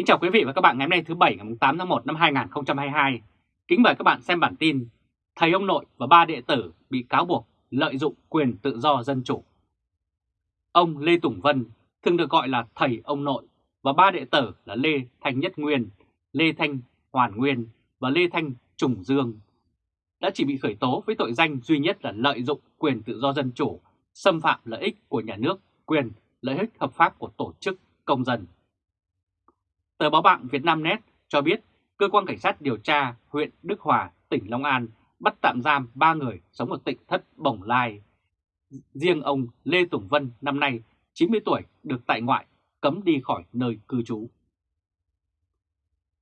Kính chào quý vị và các bạn ngày hôm nay thứ Bảy ngày 8 tháng 1 năm 2022. Kính mời các bạn xem bản tin Thầy ông nội và ba đệ tử bị cáo buộc lợi dụng quyền tự do dân chủ. Ông Lê Tùng Vân thường được gọi là thầy ông nội và ba đệ tử là Lê Thanh Nhất Nguyên, Lê Thanh Hoàn Nguyên và Lê Thanh Trùng Dương đã chỉ bị khởi tố với tội danh duy nhất là lợi dụng quyền tự do dân chủ, xâm phạm lợi ích của nhà nước, quyền lợi ích hợp pháp của tổ chức công dân. Tờ báo bạn Việt Nam Net cho biết cơ quan cảnh sát điều tra huyện Đức Hòa, tỉnh Long An bắt tạm giam 3 người sống ở tỉnh Thất Bồng Lai. Riêng ông Lê Tùng Vân năm nay 90 tuổi được tại ngoại cấm đi khỏi nơi cư trú.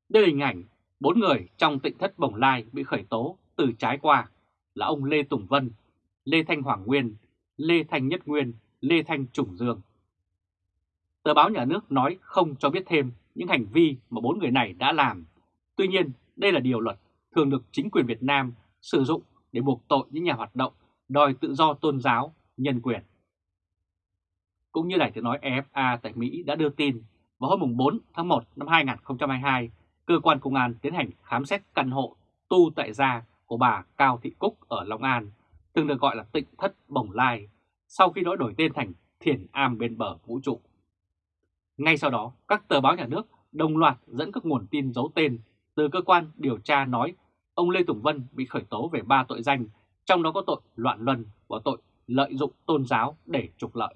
Đây là hình ảnh bốn người trong tỉnh Thất Bồng Lai bị khởi tố từ trái qua là ông Lê Tùng Vân, Lê Thanh Hoàng Nguyên, Lê Thanh Nhất Nguyên, Lê Thanh Trùng Dương. Tờ báo nhà nước nói không cho biết thêm những hành vi mà bốn người này đã làm. Tuy nhiên, đây là điều luật thường được chính quyền Việt Nam sử dụng để buộc tội những nhà hoạt động đòi tự do tôn giáo, nhân quyền. Cũng như Đài tiếng nói EFA tại Mỹ đã đưa tin, vào hôm 4 tháng 1 năm 2022, cơ quan công an tiến hành khám xét căn hộ tu tại gia của bà Cao Thị Cúc ở Long An, từng được gọi là tịnh thất Bồng Lai, sau khi nó đổi tên thành Thiền Am bên bờ vũ trụ. Ngay sau đó, các tờ báo nhà nước đồng loạt dẫn các nguồn tin giấu tên từ cơ quan điều tra nói ông Lê Tùng Vân bị khởi tố về 3 tội danh, trong đó có tội loạn luân và tội lợi dụng tôn giáo để trục lợi.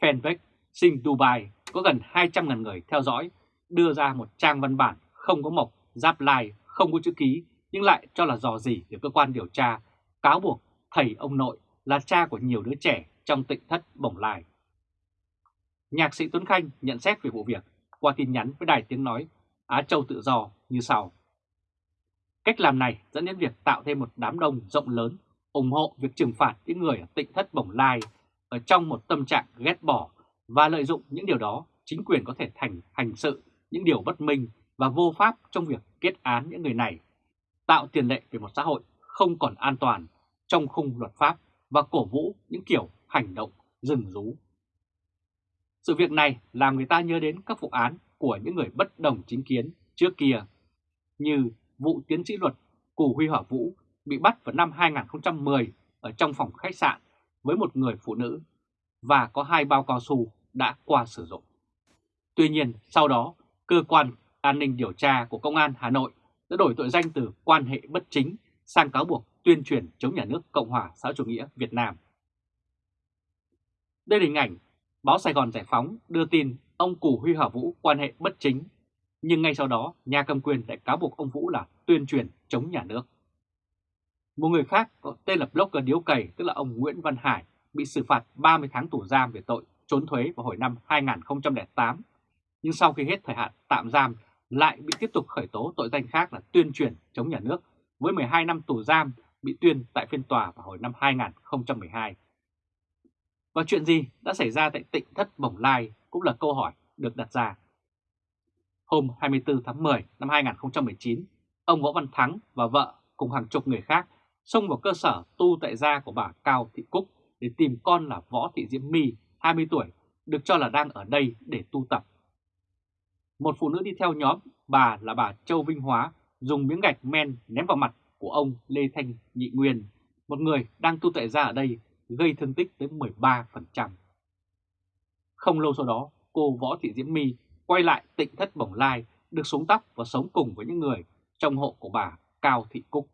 Fanpage Sinh Dubai có gần 200.000 người theo dõi, đưa ra một trang văn bản không có mộc, giáp lai, không có chữ ký, nhưng lại cho là dò gì để cơ quan điều tra, cáo buộc thầy ông nội là cha của nhiều đứa trẻ trong tịnh thất bồng lai. Nhạc sĩ Tuấn Khanh nhận xét về vụ việc qua tin nhắn với đài tiếng nói Á Châu Tự Do như sau. Cách làm này dẫn đến việc tạo thêm một đám đông rộng lớn ủng hộ việc trừng phạt những người ở tịnh thất bồng lai ở trong một tâm trạng ghét bỏ và lợi dụng những điều đó chính quyền có thể thành hành sự những điều bất minh và vô pháp trong việc kết án những người này, tạo tiền lệ về một xã hội không còn an toàn trong khung luật pháp và cổ vũ những kiểu hành động rừng rú sự việc này làm người ta nhớ đến các vụ án của những người bất đồng chính kiến trước kia, như vụ tiến sĩ luật Cù Huy Hỏa Vũ bị bắt vào năm 2010 ở trong phòng khách sạn với một người phụ nữ và có hai bao cao su đã qua sử dụng. Tuy nhiên, sau đó, cơ quan an ninh điều tra của Công an Hà Nội đã đổi tội danh từ quan hệ bất chính sang cáo buộc tuyên truyền chống nhà nước Cộng hòa xã chủ nghĩa Việt Nam. Đây là hình ảnh Báo Sài Gòn Giải Phóng đưa tin ông Cù Huy Hỏa Vũ quan hệ bất chính, nhưng ngay sau đó nhà cầm quyền lại cáo buộc ông Vũ là tuyên truyền chống nhà nước. Một người khác có tên là blogger điếu cày tức là ông Nguyễn Văn Hải bị xử phạt 30 tháng tù giam về tội trốn thuế vào hồi năm 2008, nhưng sau khi hết thời hạn tạm giam lại bị tiếp tục khởi tố tội danh khác là tuyên truyền chống nhà nước với 12 năm tù giam bị tuyên tại phiên tòa vào hồi năm 2012. Và chuyện gì đã xảy ra tại tỉnh thất Bồng Lai cũng là câu hỏi được đặt ra. Hôm 24 tháng 10 năm 2019, ông Võ Văn Thắng và vợ cùng hàng chục người khác xông vào cơ sở tu tại gia của bà Cao Thị Cúc để tìm con là Võ Thị Diễm My, 20 tuổi, được cho là đang ở đây để tu tập. Một phụ nữ đi theo nhóm, bà là bà Châu Vinh Hóa, dùng miếng gạch men ném vào mặt của ông Lê Thanh Nhị Nguyên, một người đang tu tại gia ở đây gây thương tích tới 13%. Không lâu sau đó, cô Võ Thị Diễm My quay lại tịnh thất bồng lai, được xuống tóc và sống cùng với những người trong hộ của bà Cao Thị Cúc.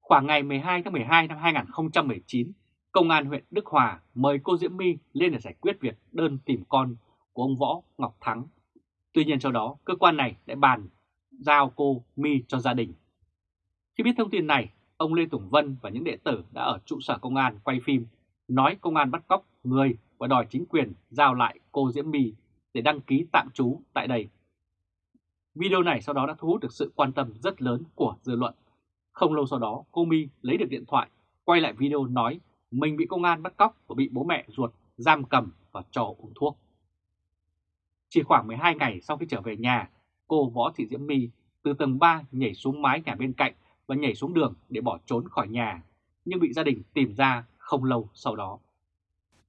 Khoảng ngày 12 tháng 12 năm 2019, Công an huyện Đức Hòa mời cô Diễm My lên để giải quyết việc đơn tìm con của ông Võ Ngọc Thắng. Tuy nhiên sau đó, cơ quan này đã bàn giao cô My cho gia đình. Khi biết thông tin này, ông Lê Tùng Vân và những đệ tử đã ở trụ sở công an quay phim nói công an bắt cóc người và đòi chính quyền giao lại cô Diễm My để đăng ký tạm trú tại đây. Video này sau đó đã thu hút được sự quan tâm rất lớn của dư luận. Không lâu sau đó, cô My lấy được điện thoại, quay lại video nói mình bị công an bắt cóc và bị bố mẹ ruột giam cầm và cho uống thuốc. Chỉ khoảng 12 ngày sau khi trở về nhà, cô Võ Thị Diễm My từ tầng 3 nhảy xuống mái nhà bên cạnh và nhảy xuống đường để bỏ trốn khỏi nhà, nhưng bị gia đình tìm ra không lâu sau đó.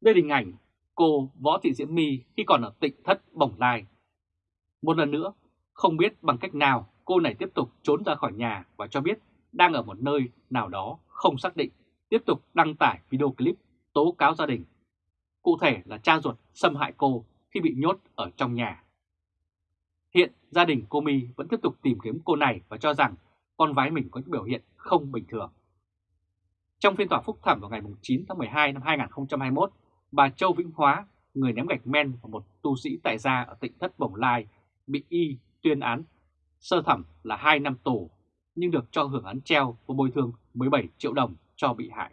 Đây là hình ảnh cô Võ Thị Diễm My khi còn ở tỉnh thất Bồng Lai. Một lần nữa, không biết bằng cách nào cô này tiếp tục trốn ra khỏi nhà và cho biết đang ở một nơi nào đó không xác định, tiếp tục đăng tải video clip tố cáo gia đình. Cụ thể là cha ruột xâm hại cô khi bị nhốt ở trong nhà. Hiện gia đình cô My vẫn tiếp tục tìm kiếm cô này và cho rằng con gái mình có những biểu hiện không bình thường. Trong phiên tòa phúc thẩm vào ngày 9 tháng 12 năm 2021, bà Châu Vĩnh Hóa, người ném gạch men và một tu sĩ tại gia ở tỉnh Thất Bồng Lai, bị y tuyên án sơ thẩm là 2 năm tù, nhưng được cho hưởng án treo và bồi thường 17 triệu đồng cho bị hại.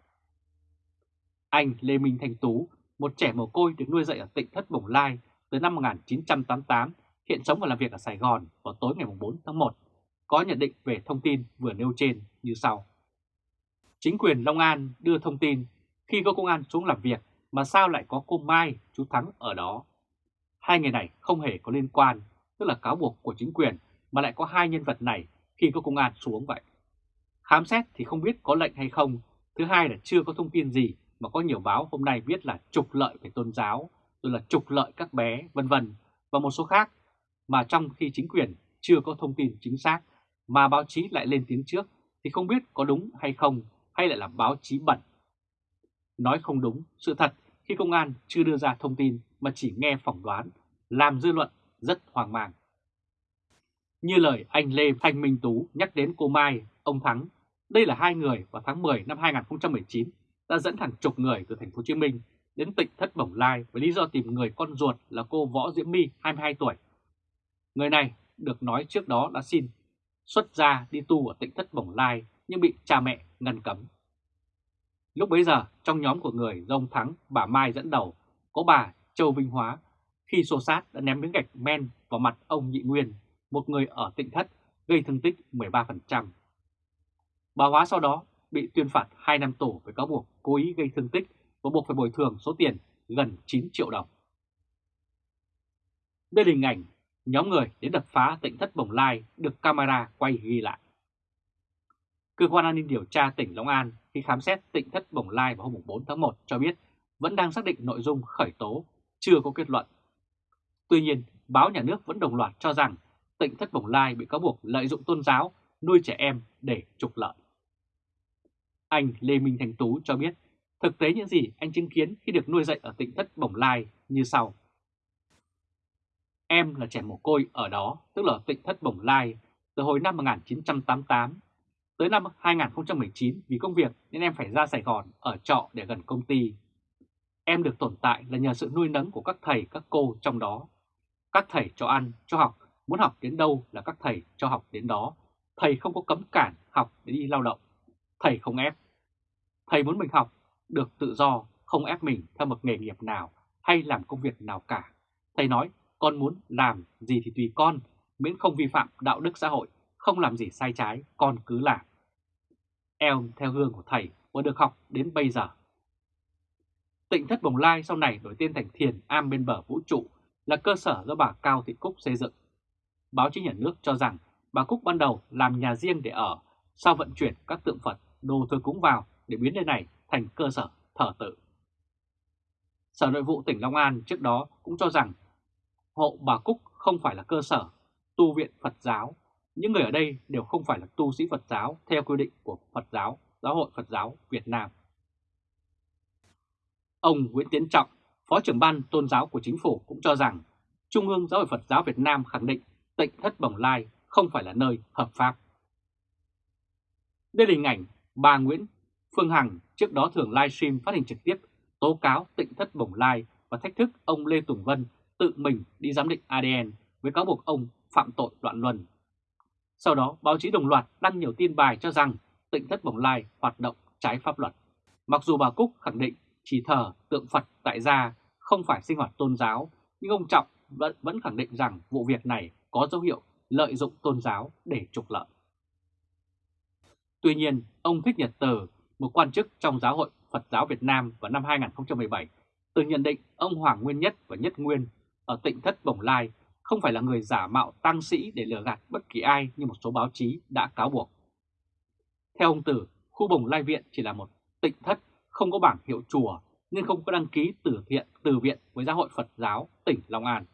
Anh Lê Minh Thanh Tú, một trẻ mồ côi được nuôi dạy ở tỉnh Thất Bồng Lai từ năm 1988, hiện sống và làm việc ở Sài Gòn vào tối ngày 4 tháng 1, có nhận định về thông tin vừa nêu trên như sau. Chính quyền Long An đưa thông tin khi có công an xuống làm việc mà sao lại có cô Mai, chú Thắng ở đó. Hai người này không hề có liên quan, tức là cáo buộc của chính quyền mà lại có hai nhân vật này khi có công an xuống vậy. Khám xét thì không biết có lệnh hay không, thứ hai là chưa có thông tin gì mà có nhiều báo hôm nay viết là trục lợi về tôn giáo, rồi là trục lợi các bé, vân vân và một số khác mà trong khi chính quyền chưa có thông tin chính xác mà báo chí lại lên tiếng trước thì không biết có đúng hay không hay lại là báo chí bẩn. Nói không đúng, sự thật khi công an chưa đưa ra thông tin mà chỉ nghe phỏng đoán, làm dư luận rất hoang mang. Như lời anh Lê Thanh Minh Tú nhắc đến cô Mai, ông Thắng, đây là hai người vào tháng 10 năm 2019 đã dẫn hàng chục người từ thành phố Hồ Chí Minh đến tỉnh Thất Bồng Lai với lý do tìm người con ruột là cô Võ Diễm My 22 tuổi. Người này được nói trước đó đã xin xuất gia đi tu ở tỉnh Thất Bồng Lai nhưng bị cha mẹ ngăn cấm. Lúc bấy giờ, trong nhóm của người do ông Thắng, bà Mai dẫn đầu, có bà Châu Vinh Hóa, khi xô sát đã ném miếng gạch men vào mặt ông Nhị Nguyên, một người ở tỉnh Thất, gây thương tích 13%. Bà Hóa sau đó bị tuyên phạt 2 năm tù với cáo buộc cố ý gây thương tích và buộc phải bồi thường số tiền gần 9 triệu đồng. Đây là hình ảnh nhóm người đến đập phá tỉnh Thất Bồng Lai được camera quay ghi lại. Cơ quan an ninh điều tra tỉnh Long An khi khám xét tỉnh Thất Bồng Lai vào hôm 4 tháng 1 cho biết vẫn đang xác định nội dung khởi tố, chưa có kết luận. Tuy nhiên, báo nhà nước vẫn đồng loạt cho rằng tỉnh Thất Bồng Lai bị cáo buộc lợi dụng tôn giáo, nuôi trẻ em để trục lợi. Anh Lê Minh Thành Tú cho biết thực tế những gì anh chứng kiến khi được nuôi dạy ở tỉnh Thất Bồng Lai như sau. Em là trẻ mồ côi ở đó, tức là tỉnh Thất Bồng Lai, từ hồi năm 1988 Tới năm 2019 vì công việc nên em phải ra Sài Gòn ở trọ để gần công ty. Em được tồn tại là nhờ sự nuôi nấng của các thầy các cô trong đó. Các thầy cho ăn, cho học, muốn học đến đâu là các thầy cho học đến đó. Thầy không có cấm cản học để đi lao động. Thầy không ép. Thầy muốn mình học, được tự do, không ép mình theo một nghề nghiệp nào hay làm công việc nào cả. Thầy nói, con muốn làm gì thì tùy con, miễn không vi phạm đạo đức xã hội, không làm gì sai trái, con cứ làm Em theo gương của thầy và được học đến bây giờ. Tịnh thất Bồng Lai sau này đổi tên thành Thiền Am bên bờ vũ trụ là cơ sở do bà Cao Thị Cúc xây dựng. Báo chí nhà nước cho rằng bà Cúc ban đầu làm nhà riêng để ở, sau vận chuyển các tượng Phật, đồ thờ cúng vào để biến nơi này thành cơ sở thờ tự. Sở Nội vụ tỉnh Long An trước đó cũng cho rằng hộ bà Cúc không phải là cơ sở tu viện Phật giáo những người ở đây đều không phải là tu sĩ Phật giáo theo quy định của Phật giáo, Giáo hội Phật giáo Việt Nam. Ông Nguyễn Tiến Trọng, Phó trưởng ban tôn giáo của chính phủ cũng cho rằng Trung ương Giáo hội Phật giáo Việt Nam khẳng định tịnh thất Bồng Lai không phải là nơi hợp pháp. Đây là hình ảnh bà Nguyễn Phương Hằng trước đó thường livestream phát hình trực tiếp tố cáo tịnh thất Bồng Lai và thách thức ông Lê Tùng Vân tự mình đi giám định ADN với cáo buộc ông phạm tội loạn luân sau đó, báo chí đồng loạt đăng nhiều tin bài cho rằng tỉnh thất Bồng Lai hoạt động trái pháp luật. Mặc dù bà Cúc khẳng định chỉ thờ tượng Phật tại gia không phải sinh hoạt tôn giáo, nhưng ông Trọng vẫn, vẫn khẳng định rằng vụ việc này có dấu hiệu lợi dụng tôn giáo để trục lợi. Tuy nhiên, ông Thích Nhật Từ, một quan chức trong Giáo hội Phật giáo Việt Nam vào năm 2017, từng nhận định ông Hoàng Nguyên Nhất và Nhất Nguyên ở tỉnh thất Bồng Lai không phải là người giả mạo tăng sĩ để lừa gạt bất kỳ ai như một số báo chí đã cáo buộc. Theo ông Tử, khu Bồng Lai Viện chỉ là một tịnh thất không có bảng hiệu chùa nên không có đăng ký từ thiện từ viện với giáo hội Phật giáo tỉnh Long An.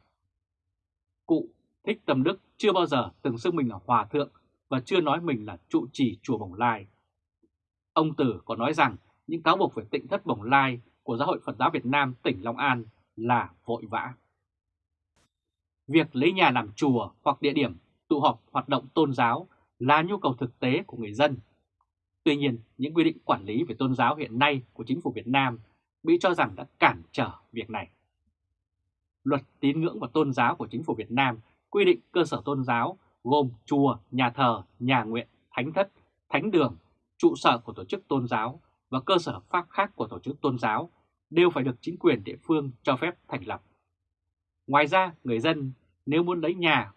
Cụ Thích Tâm Đức chưa bao giờ từng xưng mình là hòa thượng và chưa nói mình là trụ trì chùa Bồng Lai. Ông Tử còn nói rằng những cáo buộc về tịnh thất Bồng Lai của Giáo hội Phật giáo Việt Nam tỉnh Long An là vội vã. Việc lấy nhà làm chùa hoặc địa điểm tụ họp hoạt động tôn giáo là nhu cầu thực tế của người dân. Tuy nhiên, những quy định quản lý về tôn giáo hiện nay của chính phủ Việt Nam bị cho rằng đã cản trở việc này. Luật tín ngưỡng và tôn giáo của chính phủ Việt Nam quy định cơ sở tôn giáo gồm chùa, nhà thờ, nhà nguyện, thánh thất, thánh đường, trụ sở của tổ chức tôn giáo và cơ sở pháp khác của tổ chức tôn giáo đều phải được chính quyền địa phương cho phép thành lập. Ngoài ra, người dân nếu muốn lấy nhà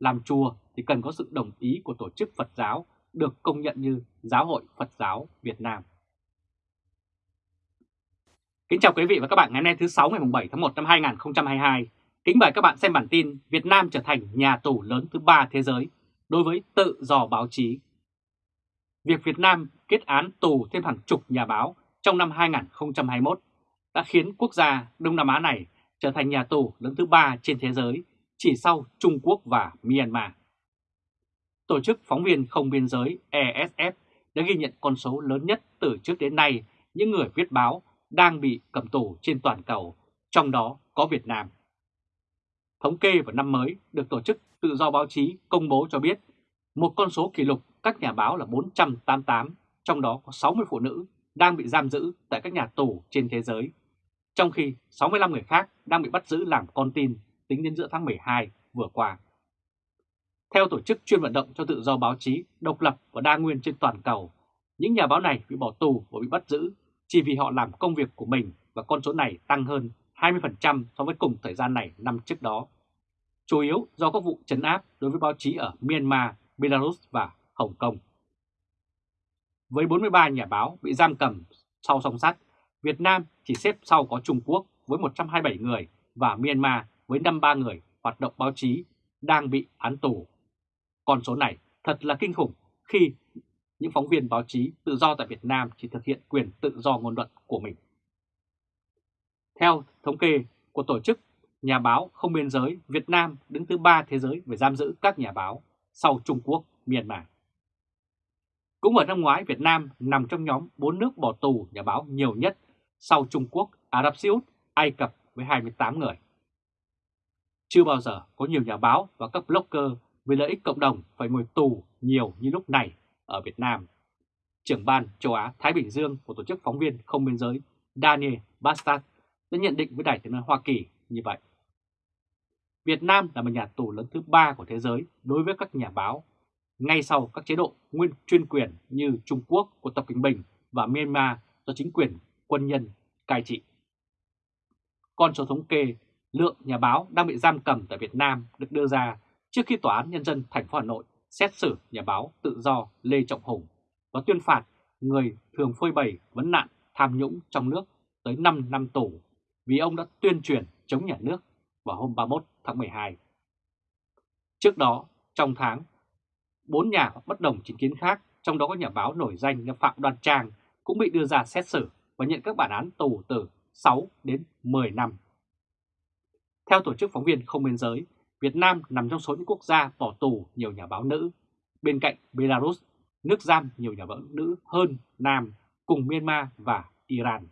làm chùa thì cần có sự đồng ý của tổ chức Phật giáo được công nhận như Giáo hội Phật giáo Việt Nam. Kính chào quý vị và các bạn ngày hôm nay thứ 6 ngày 7 tháng 1 năm 2022. Kính mời các bạn xem bản tin Việt Nam trở thành nhà tù lớn thứ ba thế giới đối với tự do báo chí. Việc Việt Nam kết án tù thêm hàng chục nhà báo trong năm 2021 đã khiến quốc gia Đông Nam Á này trở thành nhà tù lớn thứ ba trên thế giới chỉ sau Trung Quốc và Myanmar. Tổ chức Phóng viên Không Biên Giới ESF đã ghi nhận con số lớn nhất từ trước đến nay những người viết báo đang bị cầm tù trên toàn cầu, trong đó có Việt Nam. Thống kê vào năm mới được Tổ chức Tự do Báo chí công bố cho biết một con số kỷ lục các nhà báo là 488, trong đó có 60 phụ nữ đang bị giam giữ tại các nhà tù trên thế giới, trong khi 65 người khác đang bị bắt giữ làm con tin tính đến giữa tháng 12 vừa qua. Theo tổ chức chuyên vận động cho tự do báo chí, độc lập và đa nguyên trên toàn cầu, những nhà báo này bị bỏ tù và bị bắt giữ chỉ vì họ làm công việc của mình và con số này tăng hơn 20% so với cùng thời gian này năm trước đó. Chủ yếu do các vụ trấn áp đối với báo chí ở Myanmar, Belarus và Hồng Kông. Với 43 nhà báo bị giam cầm sau song sắt, Việt Nam chỉ xếp sau có Trung Quốc với 127 người và Myanmar với 53 người hoạt động báo chí đang bị án tù. Con số này thật là kinh khủng khi những phóng viên báo chí tự do tại Việt Nam chỉ thực hiện quyền tự do ngôn luận của mình. Theo thống kê của Tổ chức Nhà báo Không Biên Giới, Việt Nam đứng thứ ba thế giới về giam giữ các nhà báo sau Trung Quốc, Myanmar. Cũng ở năm ngoái, Việt Nam nằm trong nhóm 4 nước bỏ tù nhà báo nhiều nhất sau Trung Quốc, Ả Rập Xê Út, Ai Cập với 28 người. Chưa bao giờ có nhiều nhà báo và các blogger vì lợi ích cộng đồng phải ngồi tù nhiều như lúc này ở Việt Nam. Trưởng ban châu Á-Thái Bình Dương của Tổ chức Phóng viên Không Biên Giới Daniel Bastard đã nhận định với Đài tiếng nói Hoa Kỳ như vậy. Việt Nam là một nhà tù lớn thứ ba của thế giới đối với các nhà báo, ngay sau các chế độ nguyên chuyên quyền như Trung Quốc của Tập Cận Bình và Myanmar do chính quyền quân nhân cai trị. Con số thống kê lượng nhà báo đang bị giam cầm tại Việt Nam được đưa ra trước khi Tòa án Nhân dân thành phố Hà Nội xét xử nhà báo tự do Lê Trọng Hùng và tuyên phạt người thường phơi bày vấn nạn tham nhũng trong nước tới 5 năm tù vì ông đã tuyên truyền chống nhà nước vào hôm 31 tháng 12. Trước đó, trong tháng, bốn nhà bất đồng chính kiến khác, trong đó có nhà báo nổi danh Phạm Đoan Trang cũng bị đưa ra xét xử và nhận các bản án tù từ 6 đến 10 năm. Theo Tổ chức Phóng viên Không Biên Giới, Việt Nam nằm trong số những quốc gia bỏ tù nhiều nhà báo nữ, bên cạnh Belarus, nước giam nhiều nhà báo nữ hơn Nam cùng Myanmar và Iran.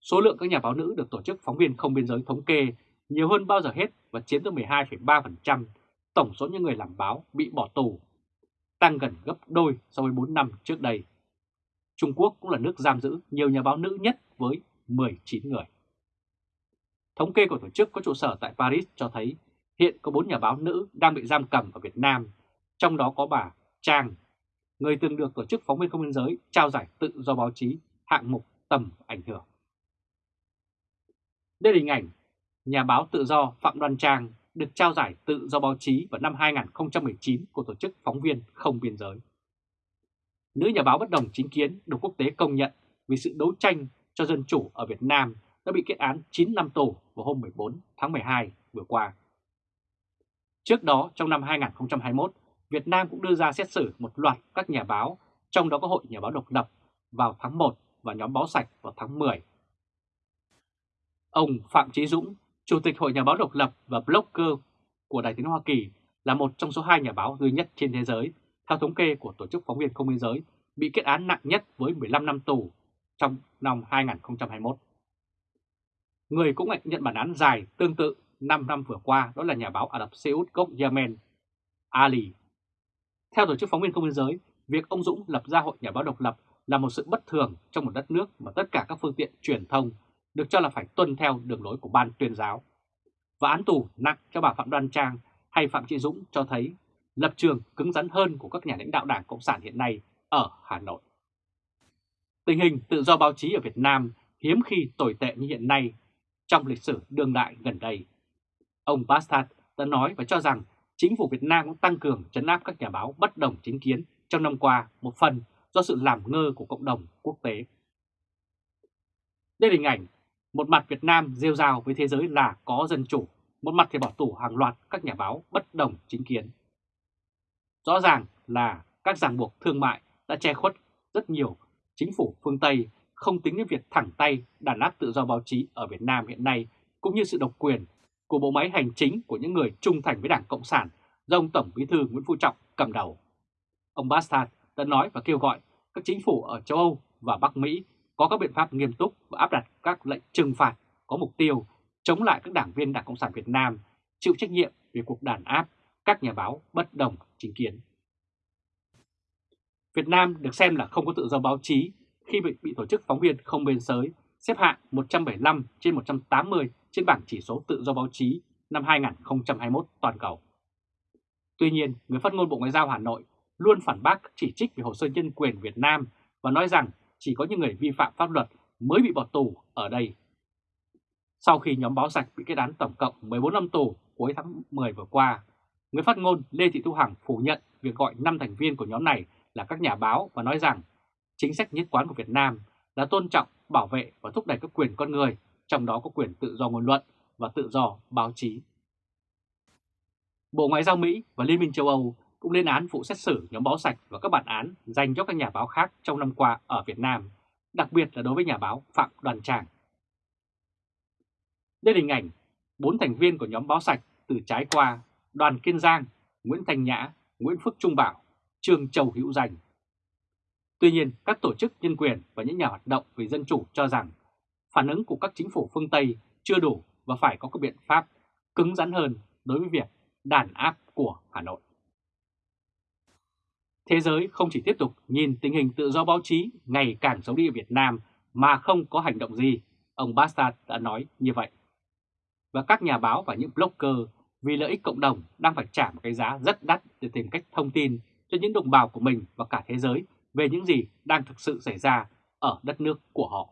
Số lượng các nhà báo nữ được Tổ chức Phóng viên Không Biên Giới thống kê nhiều hơn bao giờ hết và chiếm tới 12,3% tổng số những người làm báo bị bỏ tù, tăng gần gấp đôi so với 4 năm trước đây. Trung Quốc cũng là nước giam giữ nhiều nhà báo nữ nhất với 19 người. Thống kê của tổ chức có trụ sở tại Paris cho thấy hiện có 4 nhà báo nữ đang bị giam cầm ở Việt Nam, trong đó có bà Trang, người từng được Tổ chức Phóng viên Không biên giới trao giải tự do báo chí hạng mục tầm ảnh hưởng. Đây là hình ảnh nhà báo tự do Phạm Đoan Trang được trao giải tự do báo chí vào năm 2019 của Tổ chức Phóng viên Không Biên Giới. Nữ nhà báo bất đồng chính kiến được quốc tế công nhận vì sự đấu tranh cho dân chủ ở Việt Nam đã bị kết án 9 năm tù vào hôm 14 tháng 12 vừa qua. Trước đó, trong năm 2021, Việt Nam cũng đưa ra xét xử một loạt các nhà báo, trong đó có Hội Nhà báo độc lập vào tháng 1 và nhóm báo sạch vào tháng 10. Ông Phạm Chí Dũng, Chủ tịch Hội Nhà báo độc lập và blogger của Đài tiếng Hoa Kỳ là một trong số hai nhà báo duy nhất trên thế giới, theo thống kê của Tổ chức Phóng viên Không biên giới, bị kết án nặng nhất với 15 năm tù trong năm 2021. Người cũng nhận bản án dài tương tự 5 năm vừa qua đó là nhà báo Ả Rập Xê Út gốc Yemen, Ali. Theo Tổ chức Phóng viên Không biên giới, việc ông Dũng lập ra Hội Nhà báo độc lập là một sự bất thường trong một đất nước mà tất cả các phương tiện truyền thông được cho là phải tuân theo đường lối của ban tuyên giáo. Và án tù nặng cho bà Phạm Đoan Trang hay Phạm Trị Dũng cho thấy lập trường cứng rắn hơn của các nhà lãnh đạo Đảng Cộng sản hiện nay ở Hà Nội. Tình hình tự do báo chí ở Việt Nam hiếm khi tồi tệ như hiện nay trong lịch sử đương đại gần đây. Ông Bastard đã nói và cho rằng chính phủ Việt Nam cũng tăng cường chấn áp các nhà báo bất đồng chính kiến trong năm qua một phần do sự làm ngơ của cộng đồng quốc tế. Đây là hình ảnh một mặt Việt Nam rêu rao với thế giới là có dân chủ, một mặt thì bỏ tù hàng loạt các nhà báo bất đồng chính kiến. Rõ ràng là các ràng buộc thương mại đã che khuất rất nhiều chính phủ phương Tây không tính đến việc thẳng tay đàn áp tự do báo chí ở Việt Nam hiện nay, cũng như sự độc quyền của bộ máy hành chính của những người trung thành với Đảng Cộng sản, do ông Tổng Bí thư Nguyễn Phú Trọng cầm đầu. Ông Bastard đã nói và kêu gọi các chính phủ ở châu Âu và Bắc Mỹ có các biện pháp nghiêm túc và áp đặt các lệnh trừng phạt có mục tiêu chống lại các đảng viên Đảng Cộng sản Việt Nam chịu trách nhiệm về cuộc đàn áp các nhà báo bất đồng chính kiến. Việt Nam được xem là không có tự do báo chí khi bị, bị tổ chức phóng viên không biên giới xếp hạng 175 trên 180 trên bảng chỉ số tự do báo chí năm 2021 toàn cầu. Tuy nhiên, người phát ngôn Bộ Ngoại giao Hà Nội luôn phản bác chỉ trích về hồ sơ nhân quyền Việt Nam và nói rằng chỉ có những người vi phạm pháp luật mới bị bỏ tù ở đây. Sau khi nhóm báo sạch bị kết án tổng cộng 14 năm tù cuối tháng 10 vừa qua, người phát ngôn Lê Thị Thu Hằng phủ nhận việc gọi 5 thành viên của nhóm này là các nhà báo và nói rằng chính sách nhất quán của Việt Nam là tôn trọng, bảo vệ và thúc đẩy các quyền con người, trong đó có quyền tự do ngôn luận và tự do báo chí. Bộ Ngoại giao Mỹ và Liên minh châu Âu cũng lên án vụ xét xử nhóm báo sạch và các bản án dành cho các nhà báo khác trong năm qua ở Việt Nam, đặc biệt là đối với nhà báo Phạm Đoàn Tràng. Đây là hình ảnh bốn thành viên của nhóm báo sạch từ trái qua Đoàn Kiên Giang, Nguyễn Thành Nhã, Nguyễn Phước Trung Bảo, Trương Châu Hữu Danh. Tuy nhiên, các tổ chức nhân quyền và những nhà hoạt động vì dân chủ cho rằng phản ứng của các chính phủ phương Tây chưa đủ và phải có các biện pháp cứng rắn hơn đối với việc đàn áp của Hà Nội. Thế giới không chỉ tiếp tục nhìn tình hình tự do báo chí ngày càng xấu đi ở Việt Nam mà không có hành động gì, ông Bastard đã nói như vậy. Và các nhà báo và những blogger vì lợi ích cộng đồng đang phải trả một cái giá rất đắt để tìm cách thông tin cho những đồng bào của mình và cả thế giới về những gì đang thực sự xảy ra ở đất nước của họ.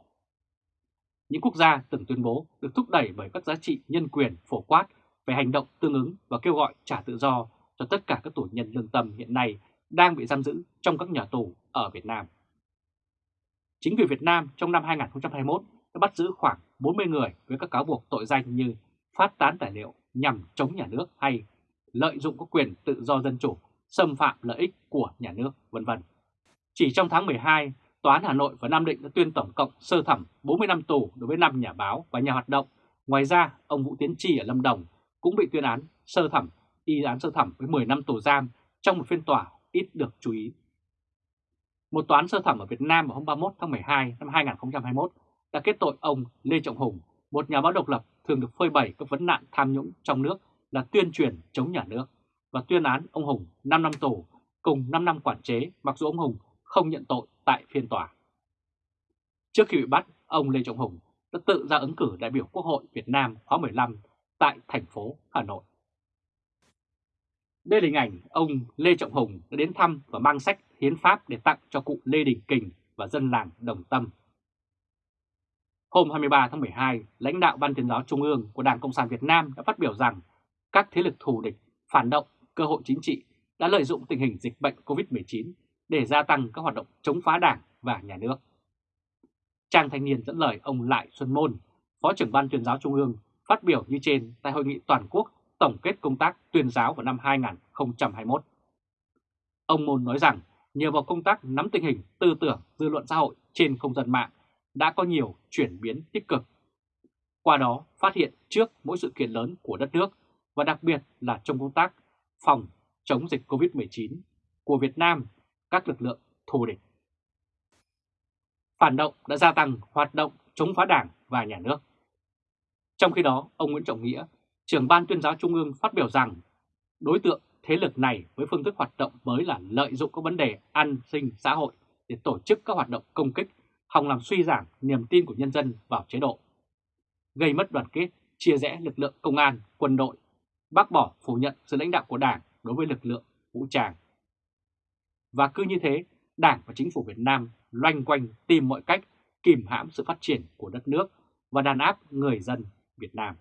Những quốc gia từng tuyên bố được thúc đẩy bởi các giá trị nhân quyền phổ quát về hành động tương ứng và kêu gọi trả tự do cho tất cả các tù nhân lương tâm hiện nay đang bị giam giữ trong các nhà tù ở Việt Nam. Chính quyền Việt Nam trong năm 2021 đã bắt giữ khoảng 40 người với các cáo buộc tội danh như phát tán tài liệu nhằm chống nhà nước hay lợi dụng các quyền tự do dân chủ, xâm phạm lợi ích của nhà nước, vân vân. Chỉ trong tháng 12, Tòa án Hà Nội và Nam Định đã tuyên tổng cộng sơ thẩm 40 năm tù đối với 5 nhà báo và nhà hoạt động. Ngoài ra, ông Vũ Tiến Tri ở Lâm Đồng cũng bị tuyên án sơ thẩm, y án sơ thẩm với 10 năm tù giam trong một phiên tòa ít được chú ý. Một toán sơ thẩm ở Việt Nam vào hôm 31 tháng 12 năm 2021 đã kết tội ông Lê Trọng Hùng, một nhà báo độc lập thường được phơi bày các vấn nạn tham nhũng trong nước là tuyên truyền chống nhà nước và tuyên án ông Hùng 5 năm tù cùng 5 năm quản chế mặc dù ông Hùng không nhận tội tại phiên tòa. Trước khi bị bắt, ông Lê Trọng Hùng đã tự ra ứng cử đại biểu Quốc hội Việt Nam khóa 15 tại thành phố Hà Nội. Đây là hình ảnh ông Lê Trọng Hùng đã đến thăm và mang sách hiến pháp để tặng cho cụ Lê Đình Kình và dân làng Đồng Tâm. Hôm 23 tháng 12, lãnh đạo Ban tuyên giáo Trung ương của Đảng Cộng sản Việt Nam đã phát biểu rằng các thế lực thù địch, phản động, cơ hội chính trị đã lợi dụng tình hình dịch bệnh COVID-19 để gia tăng các hoạt động chống phá đảng và nhà nước. Trang Thanh Niên dẫn lời ông Lại Xuân Môn, Phó trưởng Ban tuyên giáo Trung ương, phát biểu như trên tại Hội nghị Toàn quốc tổng kết công tác tuyên giáo vào năm 2021. Ông Môn nói rằng nhờ vào công tác nắm tình hình tư tưởng dư luận xã hội trên không gian mạng đã có nhiều chuyển biến tích cực. Qua đó phát hiện trước mỗi sự kiện lớn của đất nước và đặc biệt là trong công tác phòng chống dịch COVID-19 của Việt Nam, các lực lượng thù địch. Phản động đã gia tăng hoạt động chống phá đảng và nhà nước. Trong khi đó, ông Nguyễn Trọng Nghĩa, trưởng ban tuyên giáo Trung ương phát biểu rằng đối tượng thế lực này với phương thức hoạt động mới là lợi dụng các vấn đề an sinh xã hội để tổ chức các hoạt động công kích, hòng làm suy giảm niềm tin của nhân dân vào chế độ, gây mất đoàn kết, chia rẽ lực lượng công an, quân đội, bác bỏ phủ nhận sự lãnh đạo của Đảng đối với lực lượng vũ trang. Và cứ như thế, Đảng và Chính phủ Việt Nam loanh quanh tìm mọi cách kìm hãm sự phát triển của đất nước và đàn áp người dân Việt Nam.